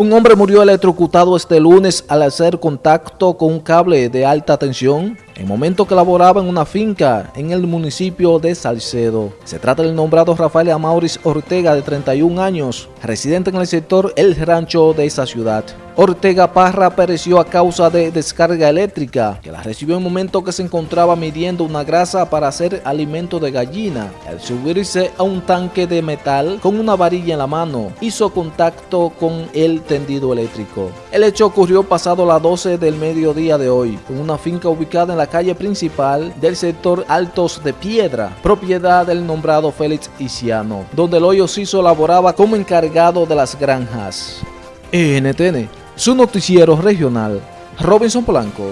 Un hombre murió electrocutado este lunes al hacer contacto con un cable de alta tensión en momento que laboraba en una finca en el municipio de Salcedo. Se trata del nombrado Rafael Amauris Ortega de 31 años, residente en el sector El Rancho de esa ciudad. Ortega Parra pereció a causa de descarga eléctrica, que la recibió en momento que se encontraba midiendo una grasa para hacer alimento de gallina. Al subirse a un tanque de metal con una varilla en la mano, hizo contacto con el tendido eléctrico. El hecho ocurrió pasado las 12 del mediodía de hoy, en una finca ubicada en la calle principal del sector Altos de Piedra, propiedad del nombrado Félix Isiano, donde el hoyo Ciso laboraba como encargado de las granjas. NTN, su noticiero regional, Robinson Blanco.